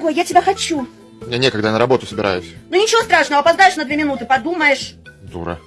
Ой, я тебя хочу. Мне некогда, я на работу собираюсь. Ну ничего страшного, опоздаешь на две минуты, подумаешь. Дура.